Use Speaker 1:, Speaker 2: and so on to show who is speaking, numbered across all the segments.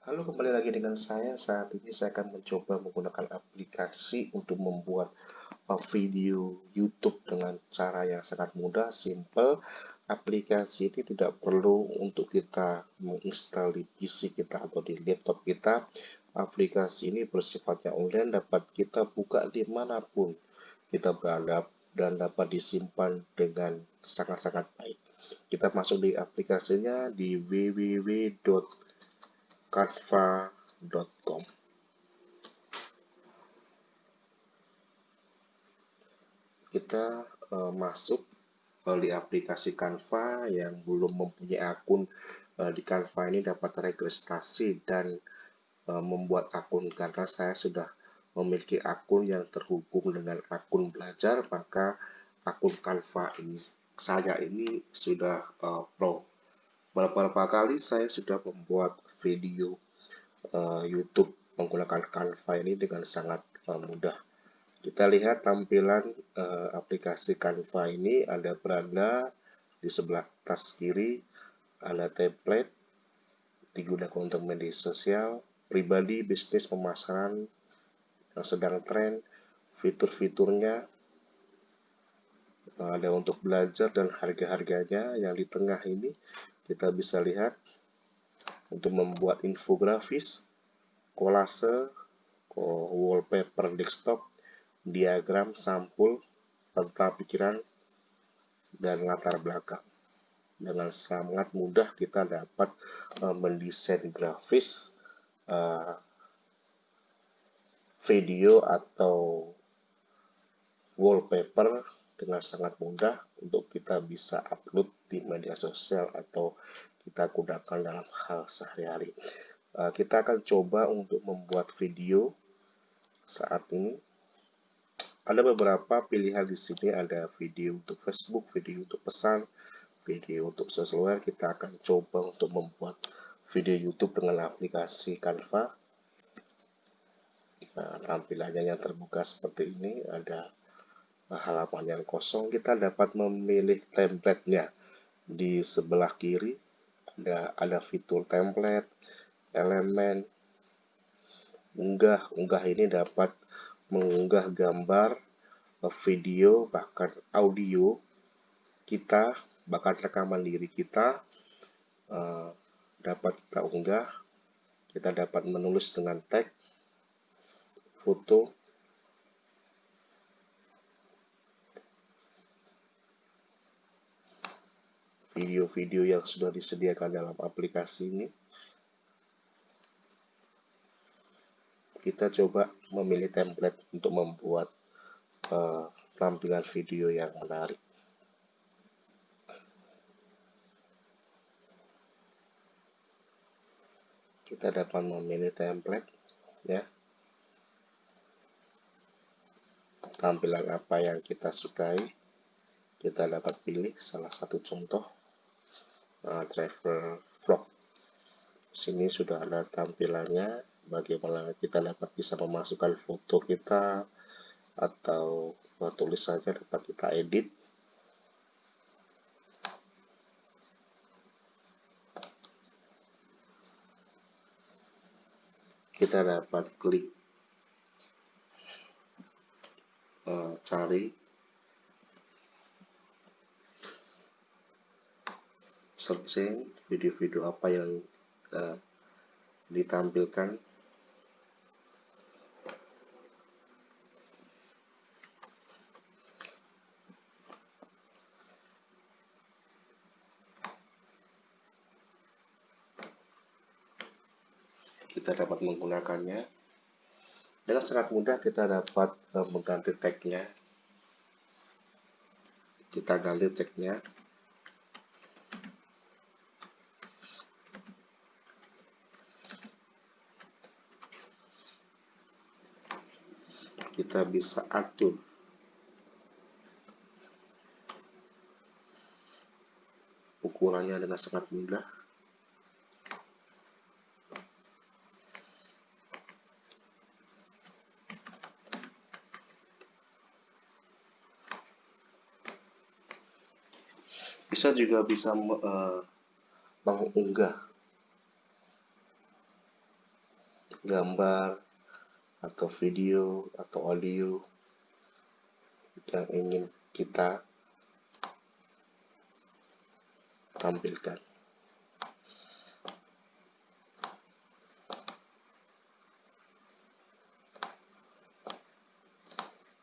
Speaker 1: Halo, kembali lagi dengan saya. Saat ini saya akan mencoba menggunakan aplikasi untuk membuat uh, video YouTube dengan cara yang sangat mudah, simple. Aplikasi ini tidak perlu untuk kita menginstal di PC kita atau di laptop kita. Aplikasi ini bersifatnya online, dapat kita buka di mana pun kita berada dan dapat disimpan dengan sangat-sangat baik. Kita masuk di aplikasinya di www canva.com kita uh, masuk uh, di aplikasi Canva yang belum mempunyai akun uh, di Canva ini dapat registrasi dan uh, membuat akun. Karena saya sudah memiliki akun yang terhubung dengan akun belajar maka akun Canva ini saya ini sudah uh, pro. Beberapa kali saya sudah membuat video uh, YouTube menggunakan Canva ini dengan sangat uh, mudah. Kita lihat tampilan uh, aplikasi Canva ini. Ada beranda di sebelah atas kiri, ada template digunakan untuk media sosial, pribadi, bisnis, pemasaran yang sedang tren, fitur-fiturnya, ada untuk belajar dan harga-harganya yang di tengah ini. Kita bisa lihat untuk membuat infografis, kolase, wallpaper desktop, diagram, sampul, peta pikiran, dan latar belakang. Dengan sangat mudah kita dapat uh, mendesain grafis, uh, video atau wallpaper dengan sangat mudah untuk kita bisa upload di media sosial atau kita gunakan dalam hal sehari-hari. Uh, kita akan coba untuk membuat video saat ini. Ada beberapa pilihan di sini, ada video untuk Facebook, video untuk pesan, video untuk sesuatu. Kita akan coba untuk membuat video YouTube dengan aplikasi Canva. Nah, tampilannya yang terbuka seperti ini, ada halaman yang kosong, kita dapat memilih template-nya di sebelah kiri ada ada fitur template elemen. Unggah unggah ini dapat mengunggah gambar video bahkan audio kita bahkan rekaman diri kita uh, dapat kita unggah. Kita dapat menulis dengan tag foto video-video yang sudah disediakan dalam aplikasi ini. Kita coba memilih template untuk membuat uh, tampilan video yang menarik. Kita dapat memilih template, ya. Tampilan apa yang kita sukai, kita dapat pilih salah satu contoh uh, driver vlog. Sini sudah ada tampilannya bagaimana kita dapat bisa memasukkan foto kita atau uh, tulis saja dapat kita edit. Kita dapat klik uh, cari searching video-video apa yang uh, ditampilkan? Kita dapat menggunakannya. Dengan sangat mudah kita dapat uh, mengganti tagnya. Kita ganti tagnya kita bisa atur. Ukurannya dengan sangat mudah. Bisa juga bisa uh, mengunggah gambar atau video atau audio yang ingin kita tampilkan.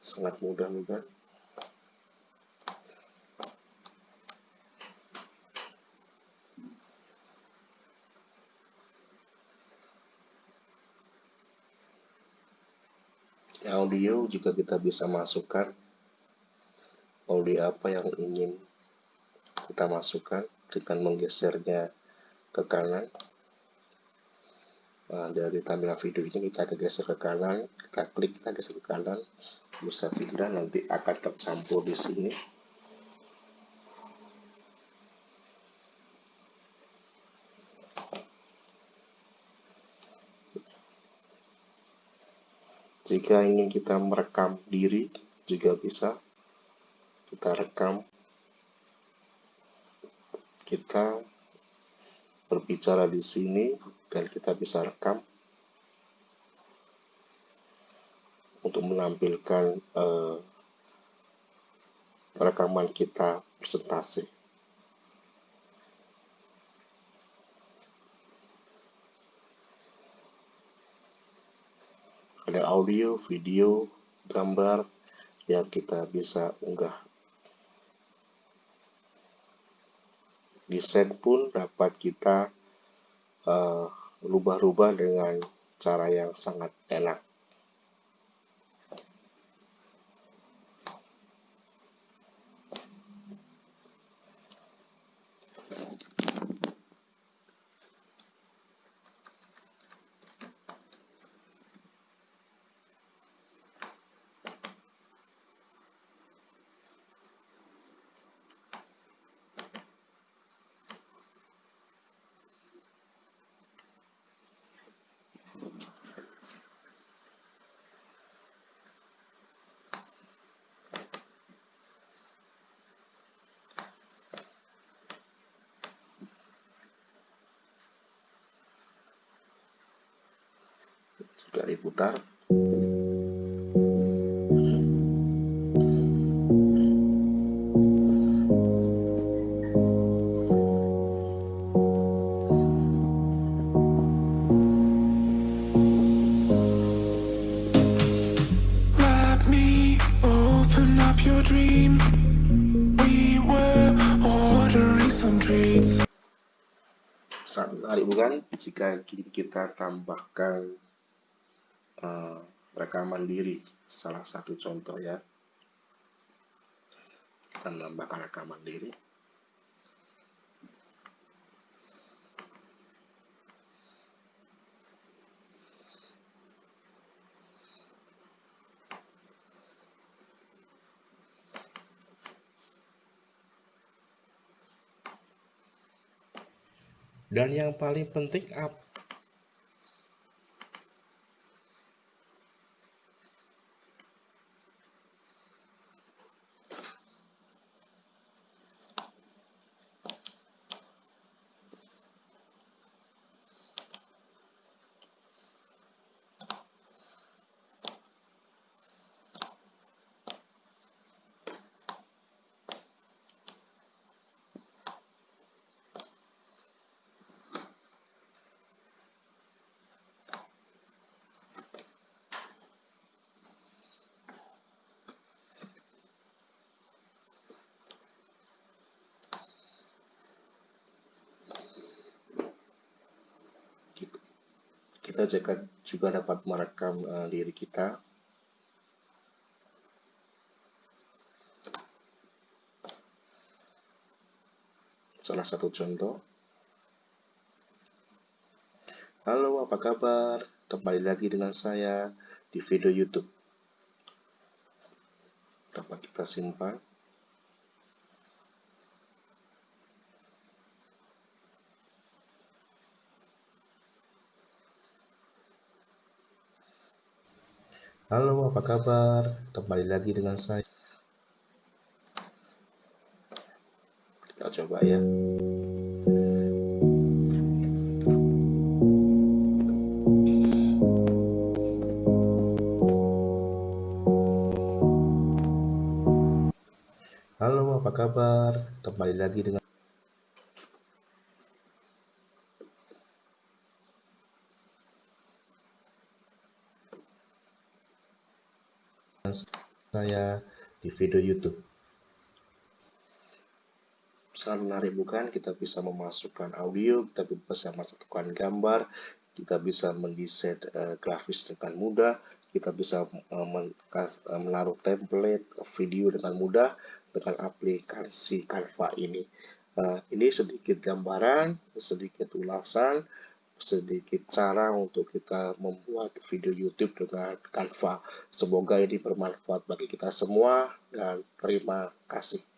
Speaker 1: Sangat mudah bukan? Audio juga kita bisa masukkan. Audio apa yang ingin kita masukkan? Dengan menggesernya ke kanan. Nah, dari tampilan video ini kita geser ke kanan. Kita klik kita geser ke kanan. Bisa pindah nanti akan tercampur di sini Jika ingin kita merekam diri juga bisa. Kita rekam. Kita berbicara di sini dan kita bisa rekam untuk menampilkan uh, rekaman kita presentasi. Ada audio, video, gambar yang kita bisa unggah. Desain pun dapat kita eh, rubah-rubah dengan cara yang sangat enak. Juga diputar sangat menarik bukan jika kita tambahkan uh, rekaman diri salah satu contoh ya. Kita rekaman diri dan yang paling penting apa kita juga, dapat merekam uh, diri kita. Salah satu contoh. Halo apa kabar? Kembali lagi dengan saya di video YouTube. Dapat kita simpan Halo, apa kabar? Kembali lagi dengan saya. Kita coba ya. Halo, apa kabar? Kembali lagi dengan saya di video YouTube. Sangat menarik bukan? Kita bisa memasukkan audio, kita bisa memasukkan gambar, kita bisa mendesain uh, grafis dengan mudah, kita bisa uh, menaruh template video dengan mudah dengan aplikasi Canva ini. Ini sedikit gambaran, sedikit ulasan, sedikit cara untuk kita membuat video YouTube dengan Canva. Semoga ini bermanfaat bagi kita semua dan terima kasih.